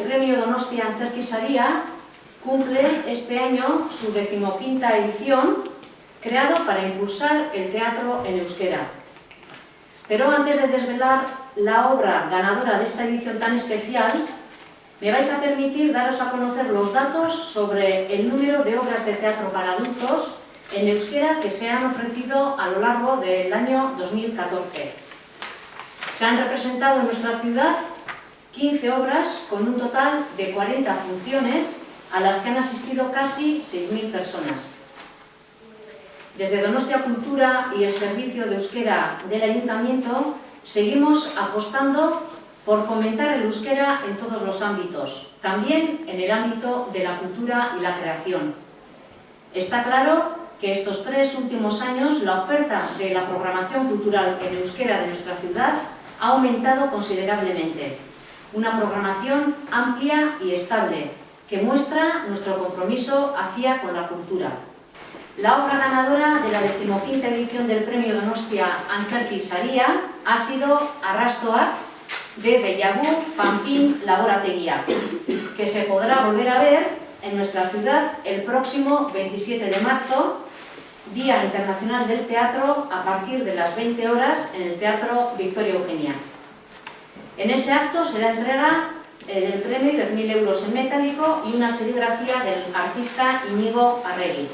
El premio Donostia Antzerki cumple este año su decimoquinta edición, creado para impulsar el teatro en euskera. Pero antes de desvelar la obra ganadora de esta edición tan especial, me vais a permitir daros a conocer los datos sobre el número de obras de teatro para adultos en euskera que se han ofrecido a lo largo del año 2014. Se han representado en nuestra ciudad 15 obras con un total de 40 funciones a las que han asistido casi 6.000 personas. Desde Donostia Cultura y el Servicio de Euskera del Ayuntamiento seguimos apostando por fomentar el euskera en todos los ámbitos, también en el ámbito de la cultura y la creación. Está claro que estos tres últimos años la oferta de la programación cultural en euskera de nuestra ciudad ha aumentado considerablemente una programación amplia y estable que muestra nuestro compromiso hacia con la cultura. La obra ganadora de la decimoquinta edición del Premio Donostia Antzerki Saria ha sido Arrastoak de Bellagu Pampín Laboratería, que se podrá volver a ver en nuestra ciudad el próximo 27 de marzo, Día Internacional del Teatro, a partir de las 20 horas en el Teatro Victoria Eugenia. En ese acto se da entrega eh, del premio de 1.000 euros en metálico y una serigrafía del artista Íñigo Arregui.